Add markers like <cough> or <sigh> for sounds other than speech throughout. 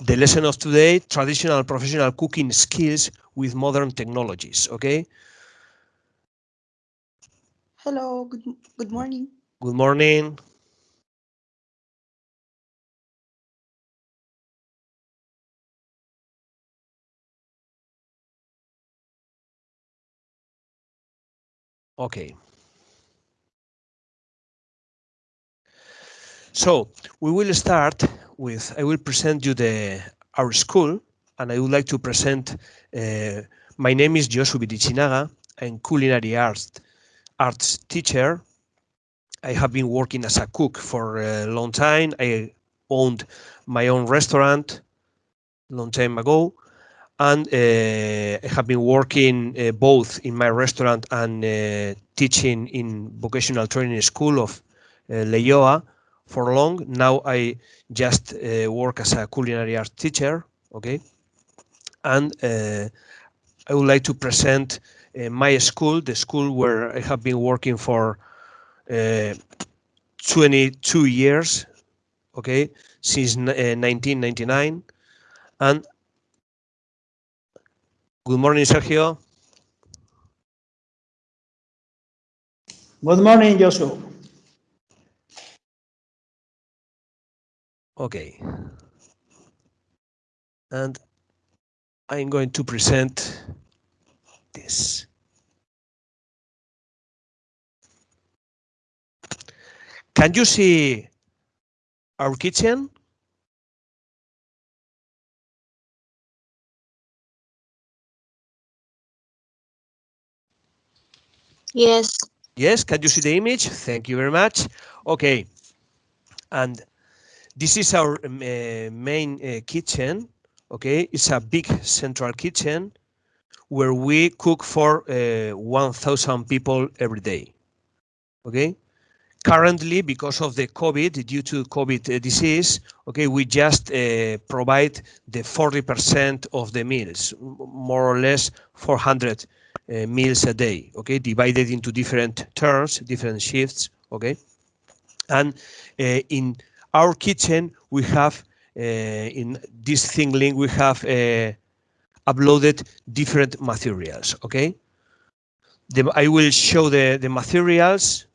the lesson of today, traditional professional cooking skills with modern technologies, okay? Hello, good, good morning. Good morning. Okay. So we will start with, I will present you the our school, and I would like to present, uh, my name is Josu Birichinaga, I'm culinary arts, arts teacher. I have been working as a cook for a long time. I owned my own restaurant long time ago, and uh, I have been working uh, both in my restaurant and uh, teaching in vocational training school of uh, Leioa for long. Now I just uh, work as a culinary art teacher, okay? And uh, I would like to present uh, my school, the school where I have been working for uh, 22 years, okay, since 1999. Uh, and good morning, Sergio. Good morning, Joshua. Okay. And I'm going to present this. Can you see our kitchen? Yes. Yes, can you see the image? Thank you very much. Okay. And this is our uh, main uh, kitchen. Okay, it's a big central kitchen where we cook for uh, 1,000 people every day. Okay, currently because of the COVID, due to COVID uh, disease, okay, we just uh, provide the 40% of the meals, more or less 400 uh, meals a day. Okay, divided into different turns, different shifts. Okay, and uh, in our kitchen, we have uh, in this ThingLink, we have uh, uploaded different materials. Okay, the, I will show the the materials.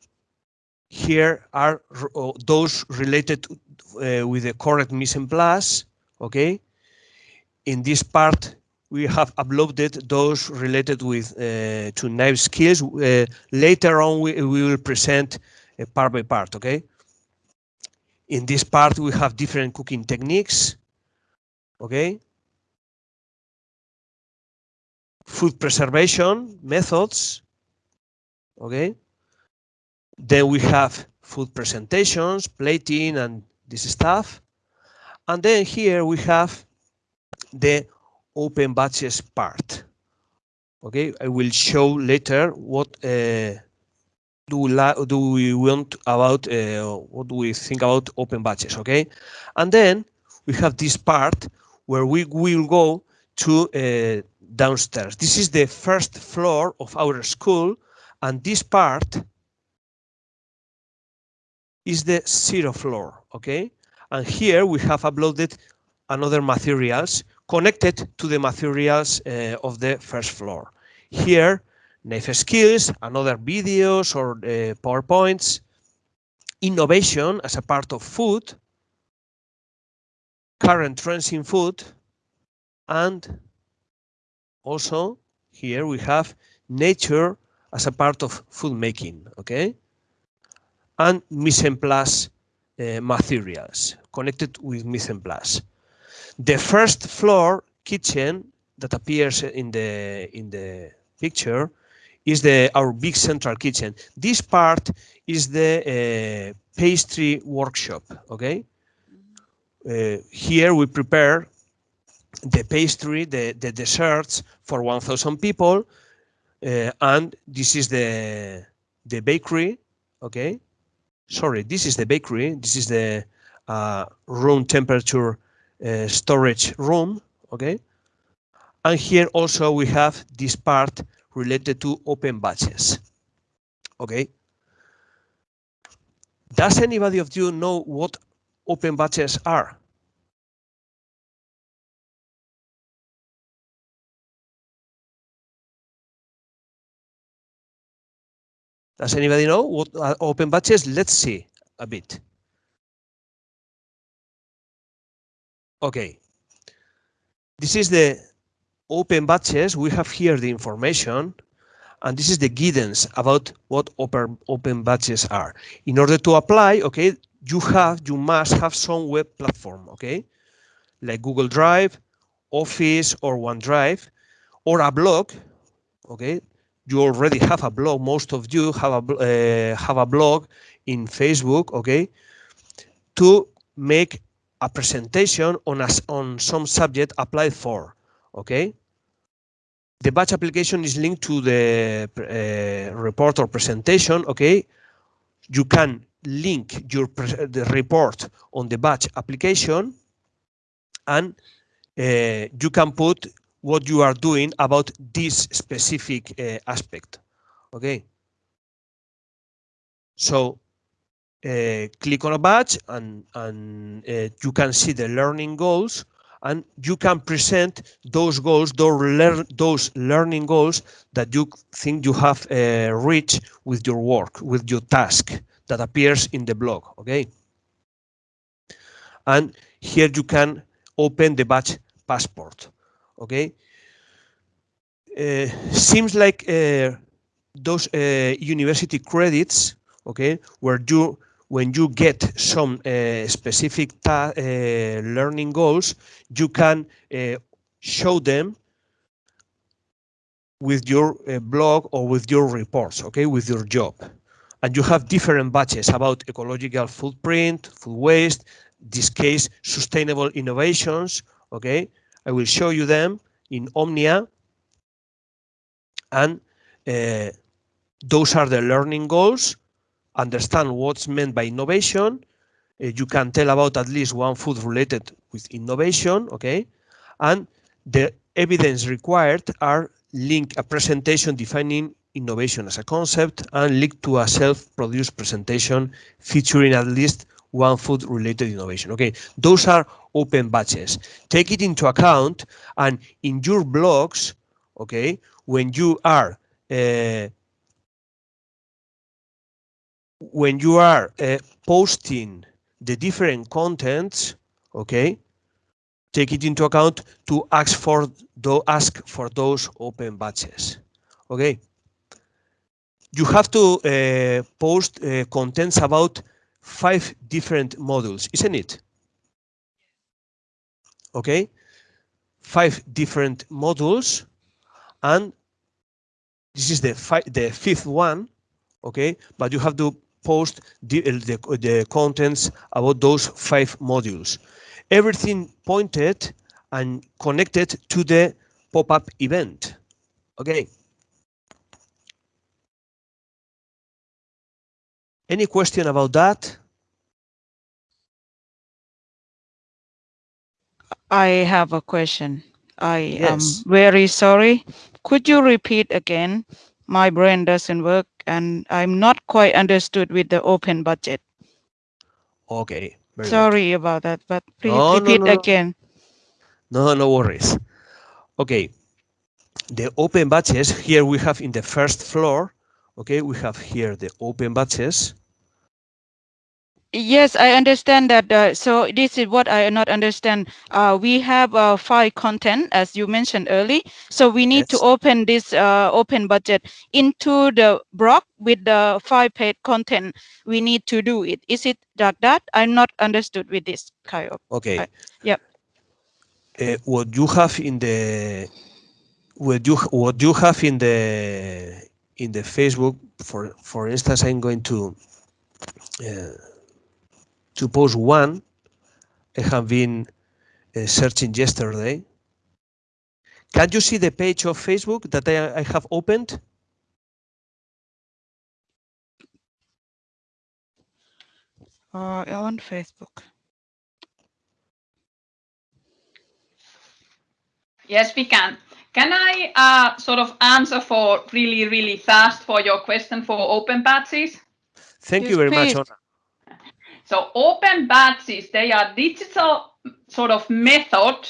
Here are uh, those related uh, with the correct mise en place. Okay, in this part we have uploaded those related with uh, to knife skills. Uh, later on, we, we will present part by part. Okay. In this part, we have different cooking techniques. Okay. Food preservation methods. Okay. Then we have food presentations, plating, and this stuff. And then here we have the open badges part. Okay, I will show later what uh, do we do we want about uh, what do we think about open badges okay? And then we have this part where we will go to uh, downstairs. This is the first floor of our school and this part is the zero floor okay? And here we have uploaded another materials connected to the materials uh, of the first floor. Here knife skills and other videos or uh, PowerPoints, innovation as a part of food, current trends in food, and also here we have nature as a part of food making, okay? And mise en place uh, materials connected with mise en place. The first floor kitchen that appears in the in the picture is the our big central kitchen. This part is the uh, pastry workshop. Okay. Uh, here we prepare the pastry, the the desserts for 1,000 people, uh, and this is the the bakery. Okay. Sorry, this is the bakery. This is the uh, room temperature uh, storage room. Okay. And here also we have this part related to open badges. Okay. Does anybody of you know what open badges are? Does anybody know what are open batches? Let's see a bit. Okay. This is the open badges. We have here the information and this is the guidance about what open, open badges are. In order to apply, okay, you have, you must have some web platform, okay, like Google Drive, Office or OneDrive, or a blog, okay. You already have a blog. Most of you have a uh, have a blog in Facebook, okay, to make a presentation on a, on some subject applied for, okay the badge application is linked to the uh, report or presentation, okay? You can link your the report on the badge application and uh, you can put what you are doing about this specific uh, aspect, okay? So click on a badge and, and you can see the learning goals and you can present those goals, those, lear those learning goals that you think you have uh, reached with your work, with your task that appears in the blog, okay? And here you can open the badge passport, okay? Uh, seems like uh, those uh, university credits, okay, where you when you get some uh, specific uh, learning goals, you can uh, show them with your blog or with your reports, okay, with your job. And you have different badges about ecological footprint, food waste, this case, sustainable innovations, okay. I will show you them in Omnia. And uh, those are the learning goals understand what's meant by innovation. Uh, you can tell about at least one food related with innovation, okay? And the evidence required are link a presentation defining innovation as a concept and link to a self-produced presentation featuring at least one food related innovation. Okay, those are open badges. Take it into account and in your blogs, okay, when you are uh, when you are uh, posting the different contents, okay, take it into account to ask for do ask for those open badges. Okay. You have to uh, post uh, contents about five different modules, isn't it? Okay. Five different modules, and this is the the fifth one. Okay, but you have to post the, the, the contents about those five modules. Everything pointed and connected to the pop-up event. Okay. Any question about that? I have a question. I yes. am very sorry. Could you repeat again? My brain doesn't work and I'm not quite understood with the open budget. Okay. Sorry good. about that, but please no, repeat no, no, again. No, no worries. Okay. The open badges here we have in the first floor. Okay, we have here the open badges. Yes, I understand that. Uh, so this is what I not understand. Uh, we have uh, file content, as you mentioned early. So we need yes. to open this uh, open budget into the block with the five page content. We need to do it. Is it like that? I'm not understood with this, Kyle. Okay. Uh, yep. Uh, what you have in the what you what you have in the in the Facebook, for for instance, I'm going to. To post one I have been uh, searching yesterday. Can you see the page of Facebook that I, I have opened? Uh, on Facebook. Yes, we can. Can I uh, sort of answer for really, really fast for your question for open badges? Thank yes, you very please. much, Ona. So open badges, they are digital sort of method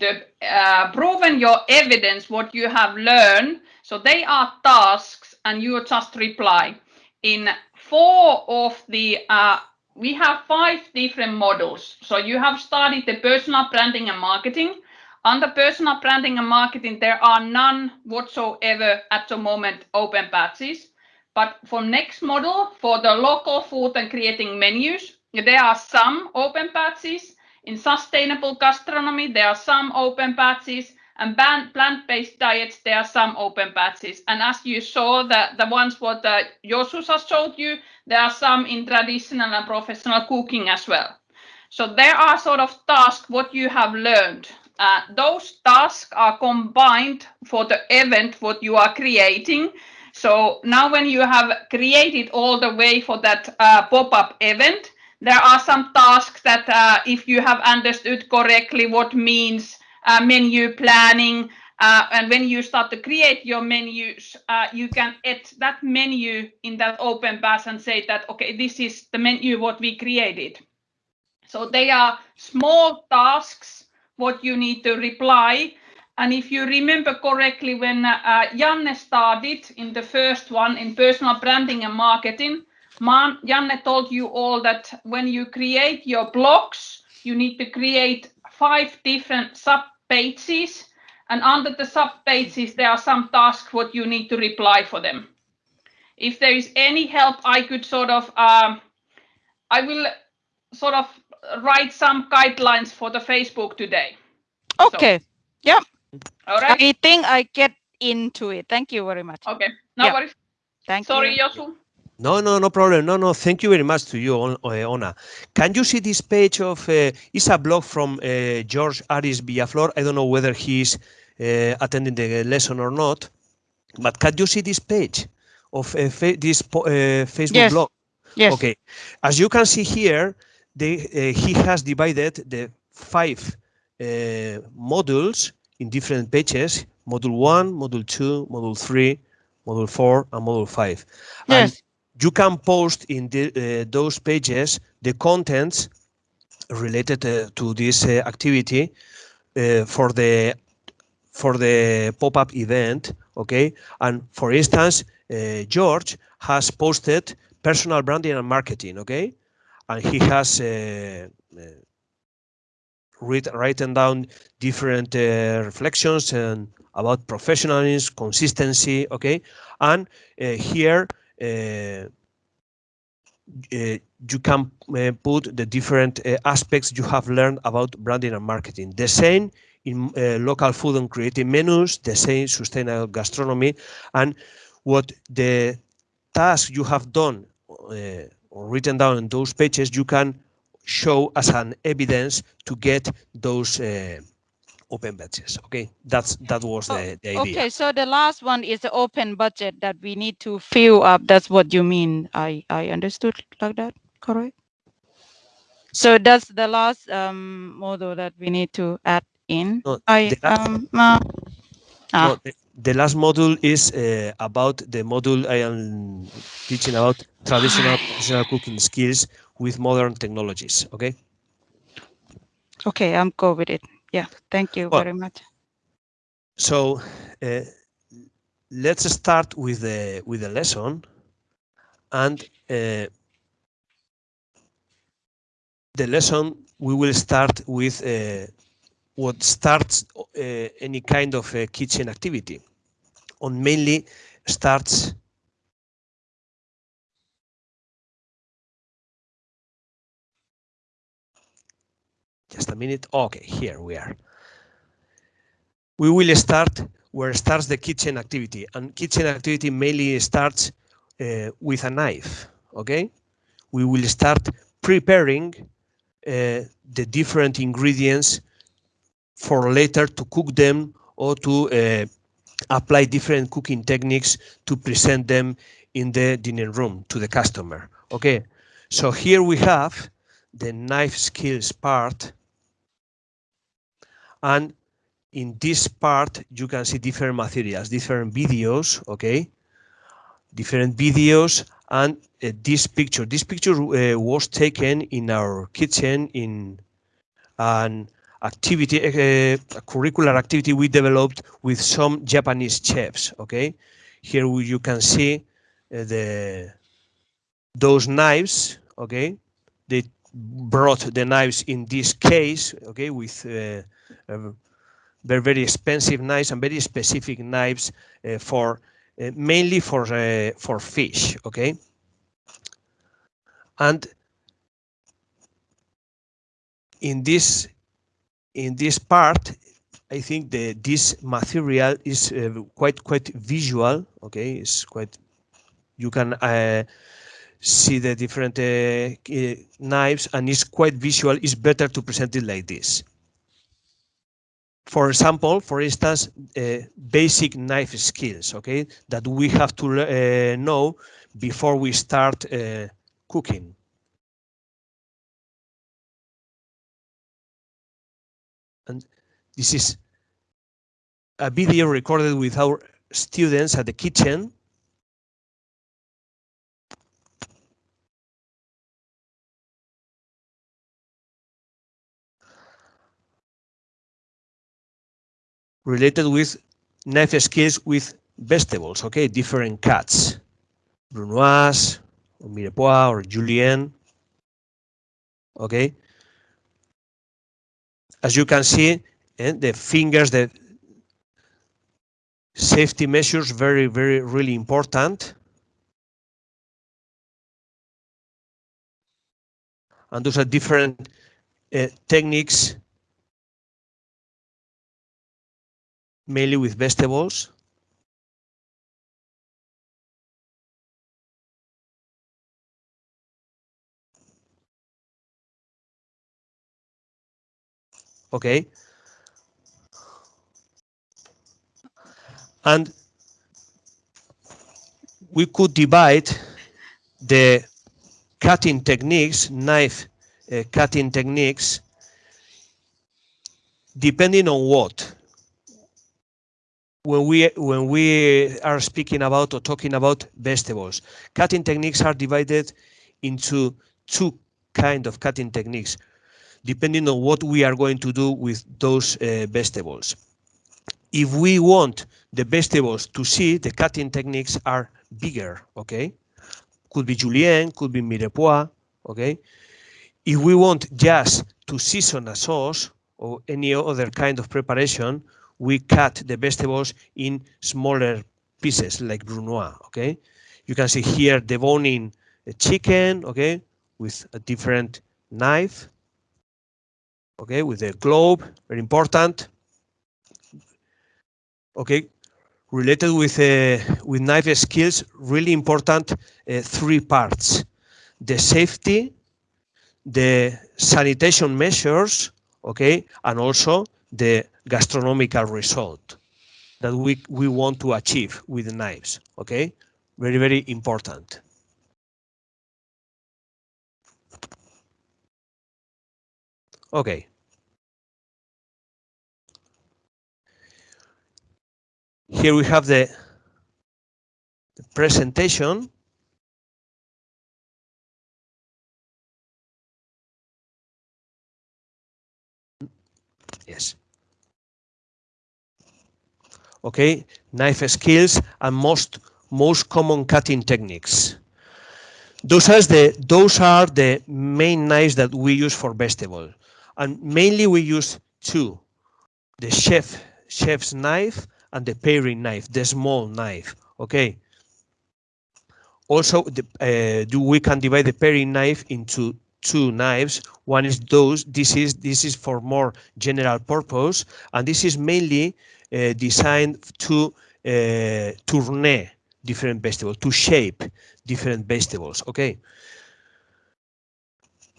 to uh, proven your evidence, what you have learned. So they are tasks and you just reply. in four of the, uh, we have five different models. So you have studied the personal branding and marketing. Under personal branding and marketing, there are none whatsoever at the moment open badges. But for next model, for the local food and creating menus, there are some open badges. In sustainable gastronomy, there are some open badges and plant-based diets, there are some open badges. And as you saw, the, the ones what uh, has showed you, there are some in traditional and professional cooking as well. So there are sort of tasks what you have learned. Uh, those tasks are combined for the event what you are creating. So now when you have created all the way for that uh, pop-up event, there are some tasks that uh, if you have understood correctly what means uh, menu planning. Uh, and when you start to create your menus, uh, you can add that menu in that open badge and say that, okay, this is the menu what we created. So they are small tasks what you need to reply. And if you remember correctly, when uh, Janne started in the first one in personal branding and marketing, Man, Janne told you all that when you create your blogs, you need to create five different sub pages. And under the sub pages there are some tasks what you need to reply for them. If there is any help i could sort of um, i will sort of write some guidelines for the facebook today. Okay. So, yeah all right i think i get into it thank you very much okay no yeah. worries thank sorry you sorry Josu no, no, no problem. No, no. Thank you very much to you, Ona. Can you see this page of? Uh, it's a blog from uh, George Aris Villaflor. I don't know whether he's uh, attending the lesson or not, but can you see this page of uh, this uh, Facebook yes. blog? Yes. Okay. As you can see here, they, uh, he has divided the five modules in different pages: Module one, Module two, Module three, Module four, and Module five. Yes. And you can post in the, uh, those pages the contents related uh, to this uh, activity uh, for the for the pop-up event okay and for instance uh, george has posted personal branding and marketing okay and he has uh, read, written down different reflections and about professionalism consistency okay and here uh, uh, you can uh, put the different aspects you have learned about branding and marketing. The same in local food and creative menus, the same sustainable gastronomy, and what the task you have done or written down in those pages, you can show as an evidence to get those uh, open budgets. Okay, that's that was the, the idea. Okay, so the last one is the open budget that we need to fill up. That's what you mean. I I understood like that, correct? So that's the last um, model that we need to add in. No, I last, um uh, ah. no, the, the, last module is uh, about the module I am teaching about traditional traditional cooking skills with modern technologies. Okay. Okay, I'm go with it yeah thank you well, very much so uh, let's start with the with the lesson and uh, the lesson we will start with uh, what starts uh, any kind of kitchen activity on mainly starts Just a minute. Okay, here we are. We will start where starts the kitchen activity. And kitchen activity mainly starts uh, with a knife, okay? We will start preparing uh, the different ingredients for later to cook them or to uh, apply different cooking techniques to present them in the dining room to the customer. Okay, so here we have the knife skills part and in this part, you can see different materials, different videos, okay? Different videos and uh, this picture. This picture uh, was taken in our kitchen in an activity, uh, a curricular activity we developed with some Japanese chefs, okay? Here you can see uh, the those knives, okay, they brought the knives in this case, okay, with uh, very, very expensive knives and very specific knives uh, for uh, mainly for uh, for fish, okay. And in this in this part, I think the this material is uh, quite quite visual. Okay, it's quite you can uh, see the different uh, uh, knives and it's quite visual. It's better to present it like this. For example, for instance, uh, basic knife skills. Okay, that we have to uh, know before we start cooking. And this is a video recorded with our students at the kitchen. Related with knife skills with vegetables, okay, different cuts. Brunoise, or Mirepoix, or Julienne, okay. As you can see, and the fingers, the safety measures, very, very, really important. And those are different uh, techniques, mainly with vegetables. Okay. And we could divide the cutting techniques, knife uh, cutting techniques, depending on what. When we when we are speaking about or talking about vegetables, cutting techniques are divided into two kind of cutting techniques, depending on what we are going to do with those uh, vegetables. If we want the vegetables to see, the cutting techniques are bigger, okay? Could be julienne, could be mirepoix, okay? If we want just to season a sauce or any other kind of preparation, we cut the vegetables in smaller pieces like brunoise, okay? You can see here deboning a chicken, okay, with a different knife, okay, with a globe, very important. Okay, related with uh, with knife skills, really important uh, three parts: the safety, the sanitation measures, okay, and also the gastronomical result that we we want to achieve with the knives. Okay, very very important. Okay. Here we have the, the presentation. Yes. Okay, knife skills and most most common cutting techniques. Those are the those are the main knives that we use for vegetable, and mainly we use two: the chef chef's knife and the paring knife, the small knife. Okay. Also, the, uh, do we can divide the paring knife into two knives. One is those. This is this is for more general purpose, and this is mainly uh, designed to uh, tourner different vegetables, to shape different vegetables. Okay.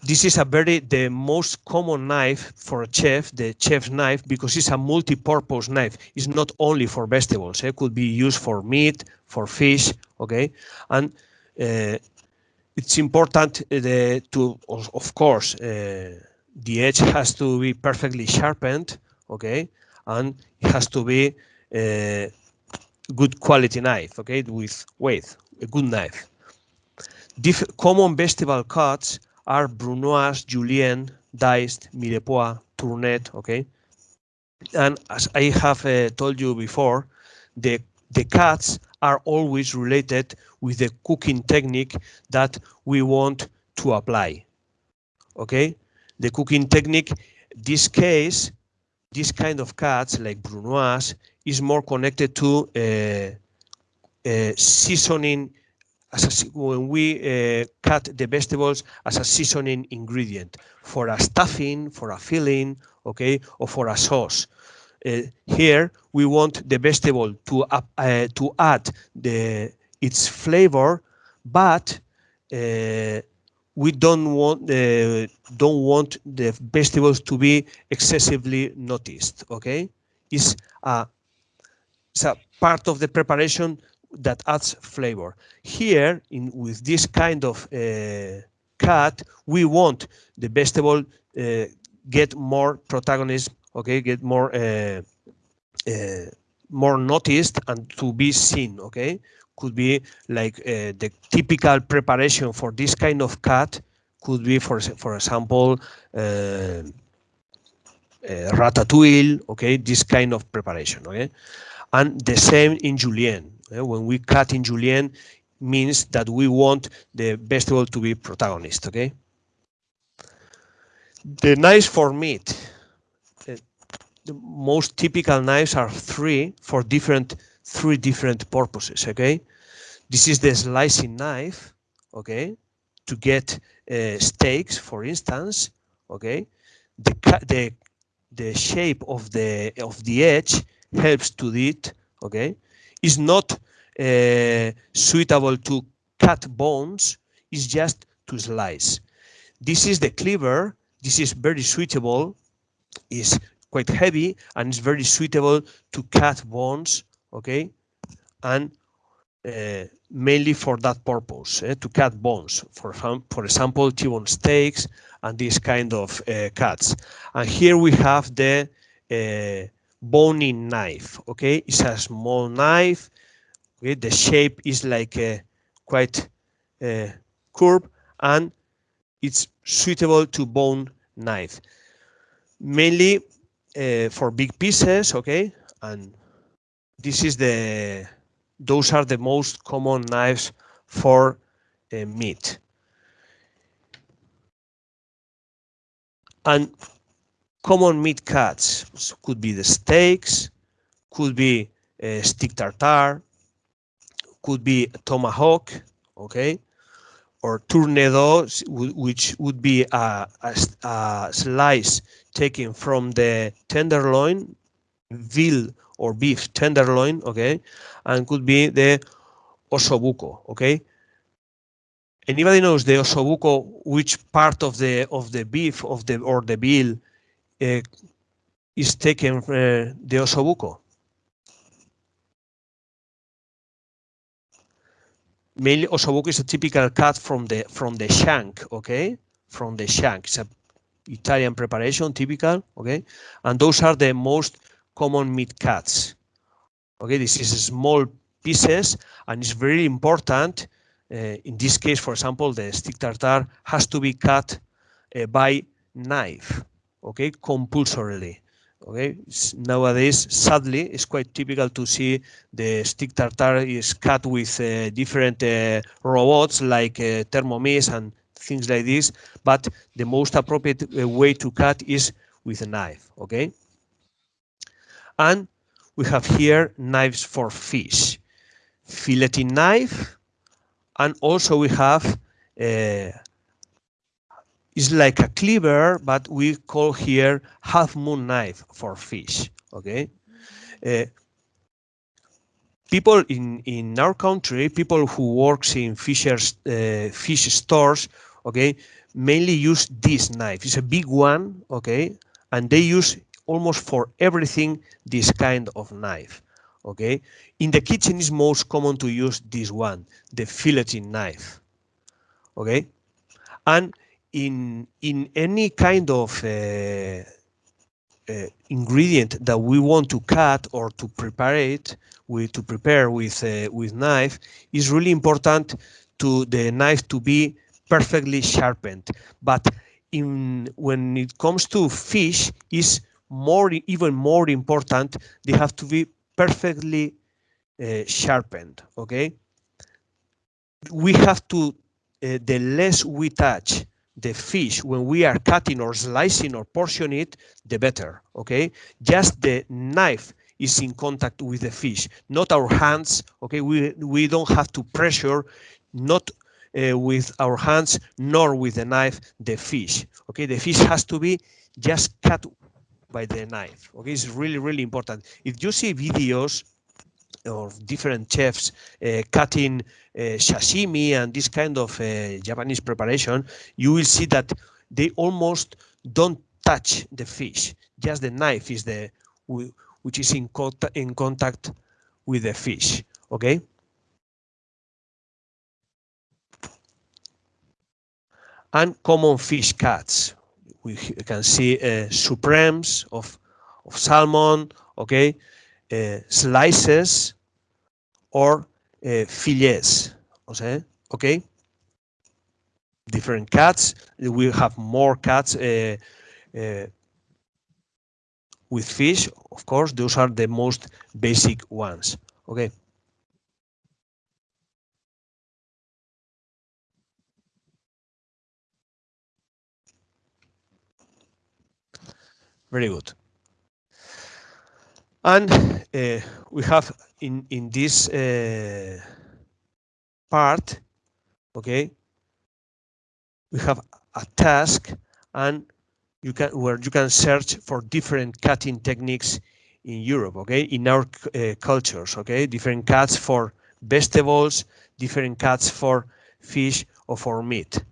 This is a very the most common knife for a chef, the chef's knife, because it's a multi-purpose knife. It's not only for vegetables. It could be used for meat, for fish. Okay, and uh, it's important uh, to, of course, uh, the edge has to be perfectly sharpened. Okay, and it has to be a good quality knife. Okay, with weight, a good knife. Dif common vegetable cuts are brunoise, julienne, diced, mirepoix, tournet, okay? And as I have uh, told you before, the, the cuts are always related with the cooking technique that we want to apply. Okay, the cooking technique, this case, this kind of cuts like brunoise is more connected to uh, uh, seasoning as a, when we uh, cut the vegetables as a seasoning ingredient for a stuffing, for a filling, okay, or for a sauce. Uh, here we want the vegetable to uh, to add the its flavor, but uh, we don't want the don't want the vegetables to be excessively noticed. Okay, it's a, it's a part of the preparation that adds flavor. Here, in with this kind of uh, cut, we want the vegetable uh, get more protagonism. Okay, get more uh, uh more noticed and to be seen. Okay, could be like uh, the typical preparation for this kind of cut could be, for for example. Uh, ratatouille, okay, this kind of preparation, okay, and the same in julienne uh, when we cut in julienne, means that we want the vegetable to be protagonist, okay? The knives for meat. Uh, the most typical knives are three for different, three different purposes, okay? This is the slicing knife, okay? To get uh, steaks, for instance, okay? The, the, the shape of the, of the edge helps to it, okay? is not uh, suitable to cut bones, it's just to slice. This is the cleaver. This is very suitable, is quite heavy, and it's very suitable to cut bones, okay? And uh, mainly for that purpose, eh, to cut bones, for, for example, T-bone steaks and this kind of uh, cuts. And here we have the uh, boning knife. Okay, it's a small knife. Okay, the shape is like a quite uh, curved and it's suitable to bone knife. Mainly for big pieces. Okay, and this is the those are the most common knives for uh, meat. And common meat cuts so could be the steaks, could be uh, stick tartare, could be tomahawk, okay, or tournedos, which would be a, a, a, slice taken from the tenderloin, veal or beef tenderloin, okay, and could be the osobuco, okay. Anybody knows the osobuco, which part of the of the beef of the or the veal uh, is taken uh, the osobuco. Mainly osobuco is a typical cut from the from the shank, okay? From the shank. It's a Italian preparation, typical, okay? And those are the most common meat cuts. Okay, this is small pieces and it's very important. Uh, in this case, for example, the stick tartar has to be cut uh, by knife okay, compulsorily. Okay, nowadays, sadly, it's quite typical to see the stick tartar is cut with uh, different uh, robots like uh, Thermomix and things like this, but the most appropriate uh, way to cut is with a knife, okay? And we have here knives for fish, filleting knife, and also we have uh, it's like a cleaver, but we call here half moon knife for fish. Okay. Uh, people in in our country, people who works in fishers uh, fish stores, okay, mainly use this knife. It's a big one, okay, and they use almost for everything this kind of knife. Okay, in the kitchen is most common to use this one, the filleting knife. Okay, and in in any kind of uh, uh, ingredient that we want to cut or to prepare it with to prepare with uh, with knife is really important to the knife to be perfectly sharpened but in when it comes to fish is more even more important they have to be perfectly uh, sharpened. Okay, we have to uh, the less we touch the fish when we are cutting or slicing or portion it, the better. Okay, just the knife is in contact with the fish, not our hands. Okay, we we don't have to pressure, not uh, with our hands nor with the knife the fish. Okay, the fish has to be just cut by the knife. Okay, it's really really important. If you see videos of different chefs uh, cutting uh, sashimi and this kind of uh, Japanese preparation, you will see that they almost don't touch the fish. Just the knife is the which is in in contact with the fish. Okay. And common fish cuts. We can see uh, supremes of of salmon. Okay uh, slices or uh, fillets. Okay, okay. Different cuts. We have more cuts uh, uh, with fish. Of course, those are the most basic ones. Okay. Very good. And uh, we have in in this uh, part, okay, we have a task and you can where you can search for different cutting techniques in Europe, okay, in our uh, cultures, okay, different cuts for vegetables, different cuts for fish or for meat.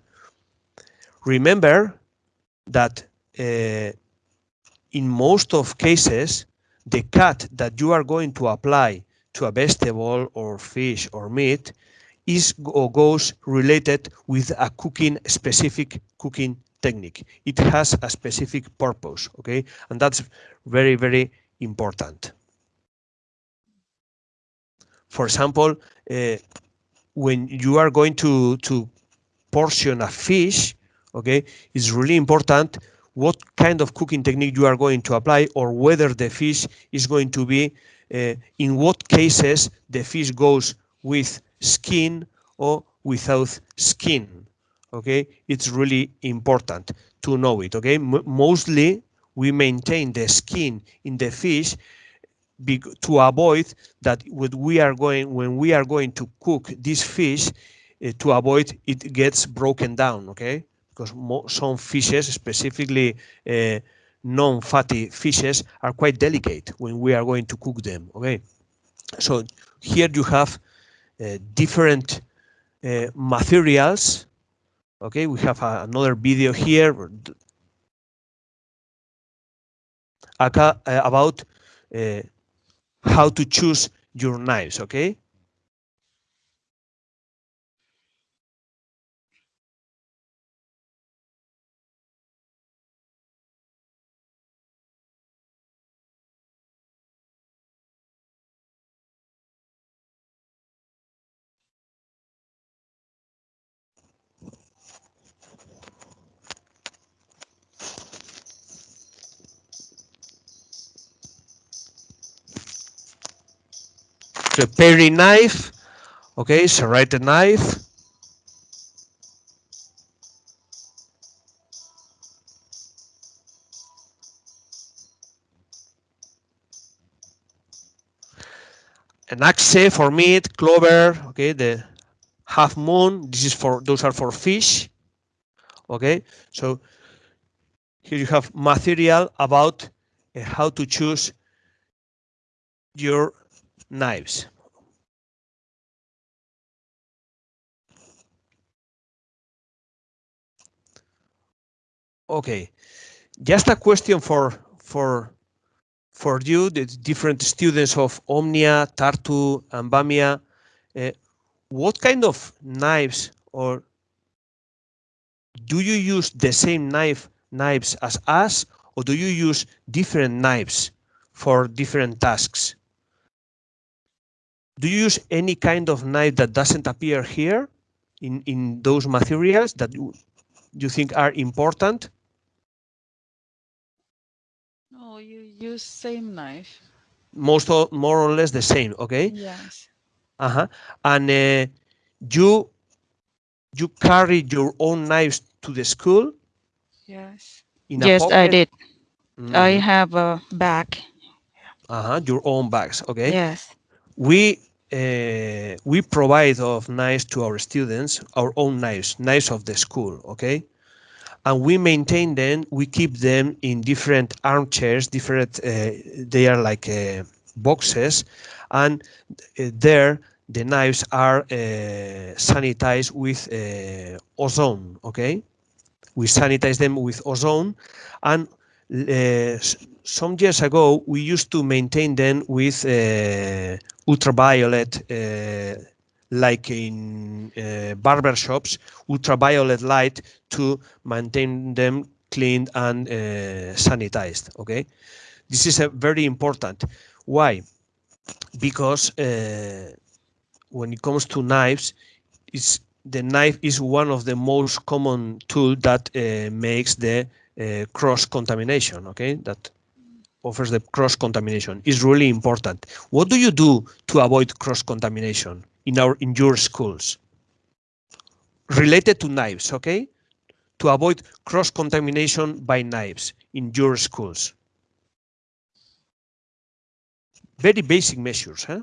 Remember that uh, in most of cases, the cut that you are going to apply to a vegetable or fish or meat is or goes related with a cooking specific cooking technique. It has a specific purpose, okay? And that's very, very important. For example, uh, when you are going to, to portion a fish, okay, it's really important what kind of cooking technique you are going to apply or whether the fish is going to be, uh, in what cases the fish goes with skin or without skin. Okay, it's really important to know it. Okay, M mostly we maintain the skin in the fish to avoid that when we are going when we are going to cook this fish uh, to avoid it gets broken down. Okay, because some fishes, specifically uh, non-fatty fishes, are quite delicate when we are going to cook them. Okay, so here you have uh, different uh, materials. Okay, we have a, another video here about uh, how to choose your knives. Okay, the paring knife, okay, serrated knife. An axe for meat, clover, okay, the half moon, this is for, those are for fish, okay, so here you have material about uh, how to choose your knives. Okay, just a question for for for you, the different students of Omnia, Tartu, and Bamia. Uh, what kind of knives or do you use the same knife knives as us, or do you use different knives for different tasks? Do you use any kind of knife that doesn't appear here in, in those materials that you, you think are important? No, you use same knife. most or more or less the same. Okay. Yes. Uh-huh. And uh, you you carry your own knives to the school Yes. in a Yes, I pocket? did. I Mhm. have a bag. Uh-huh. Your own bags. Okay. Yes. We we provide of knives to our students, our own knives, knives of the school. Okay. And we maintain them. We keep them in different armchairs. Different. Uh, they are like uh, boxes, and uh, there the knives are uh, sanitized with uh, ozone. Okay, we sanitize them with ozone, and uh, some years ago we used to maintain them with uh, ultraviolet, uh, like in uh, barber shops, ultraviolet light to maintain them clean and uh, sanitized. Okay, this is a very important. Why? Because when it comes to knives, it's the knife is one of the most common tool that uh, makes the uh, cross contamination. Okay, that offers the cross contamination is really important. What do you do to avoid cross contamination in our in your schools? Related to knives, okay? To avoid cross contamination by knives in your schools. Very basic measures, huh?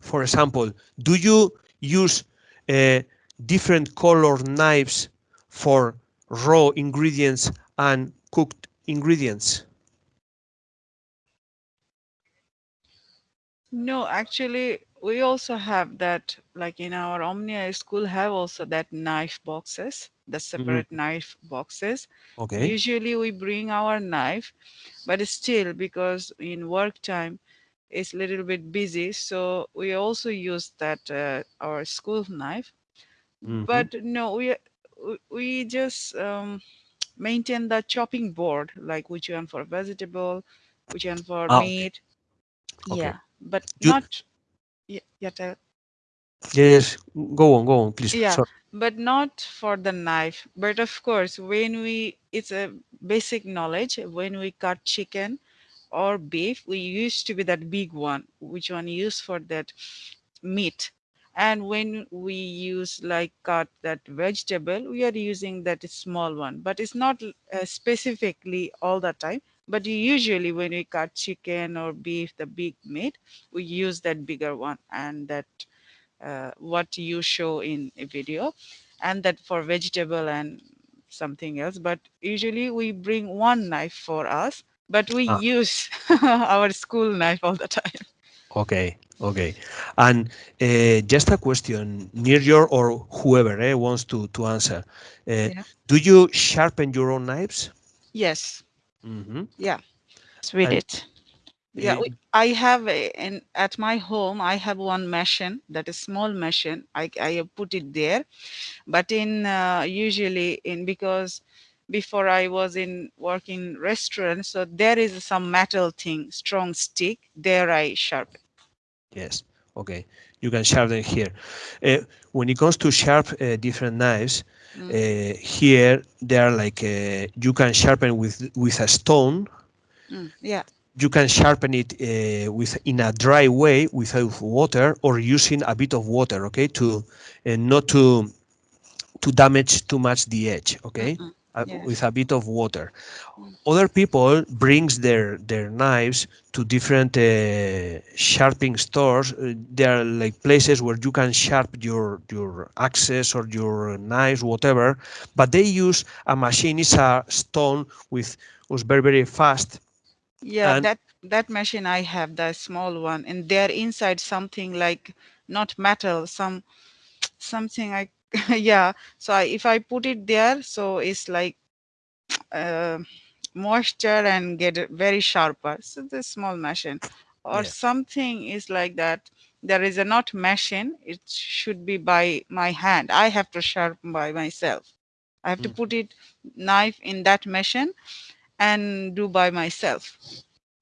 For example, do you use uh, different color knives for raw ingredients and cooked ingredients? No, actually, we also have that, like in our Omnia school, have also that knife boxes, the separate knife boxes. Okay. Usually we bring our knife, but still because in work time it's a little bit busy, so we also use that uh, our school knife. Mhm. But no, we we- we just um, maintain the chopping board, like which one for vegetable, which one for Ah, meat. Okay. Yeah, but You- not. Yeah, yeah, tell- Yes, go on, go on, please. Yeah. Sorry. but not for the knife. But of course, when we, it's a basic knowledge. When we cut chicken or beef, we used to be that big one, which one used for that meat. And when we use like cut that vegetable, we are using that small one. But it's not uh, specifically all the time. But usually when we cut chicken or beef, the big meat, we use that bigger one and that uh, what you show in a video and that for vegetable and something else but usually we bring one knife for us but we Ah. use <laughs> our school knife all the time Okay, okay. And uh, just a question, near your or whoever eh, wants to, to answer. Uh, Yeah. Do you sharpen your own knives? yes Mm-hmm. yeah Yes, we And- did. yeah Uh, we, i have a, in at my home i have one machine that is small machine i, I have put it there but in uh, usually in because before i was in working restaurant so there is some metal thing strong stick there i sharpen Yes. Okay. You can sharpen here. Uh, when it comes to sharp uh, different knives, Mm. uh, here they are like uh, you can sharpen with with a stone. Mm, yeah You can sharpen it uh, with in a dry way without water or using a bit of water. Okay, to uh, not to to damage too much the edge. Okay, Mm-mm. Uh, Yes. with a bit of water. Mm. Other people brings their their knives to different uh, sharpening stores. Uh, there are like places where you can sharp your your axes or your knives, whatever. But they use a machine. It's a stone with was very very fast. Yeah, And- that that machine I have, the small one, and they're inside something like not metal, some something I <laughs> yeah. So I, if I put it there, so it's like uh, moisture and get very sharper. So the small machine, or Yeah. something is like that. There is a not machine. It should be by my hand. I have to sharpen by myself. I have to Mm. put it knife in that machine and do by myself.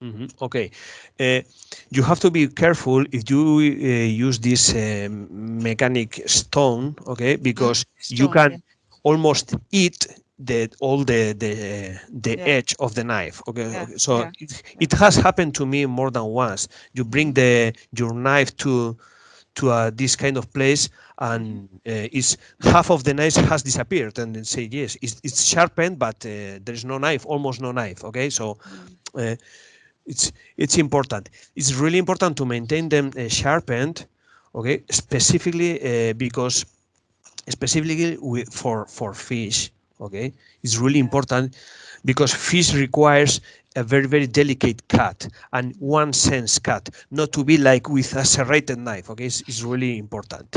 Mhm, Okay, uh, you have to be careful if you uh, use this um, mechanic stone. Okay, because you can yeah. almost eat the all the the the Yeah. edge of the knife okay, Yeah, okay. so it, it has happened to me more than once you bring the your knife to to uh, this kind of place and uh, it's half of the knife has disappeared and then say yes it's, it's sharpened but uh, there is no knife almost no knife okay so uh, it's it's important. It's really important to maintain them uh, sharpened okay? Specifically uh, because specifically with, for for fish okay? It's really important because fish requires a very very delicate cut and one sense cut not to be like with a serrated knife okay? It's, it's really important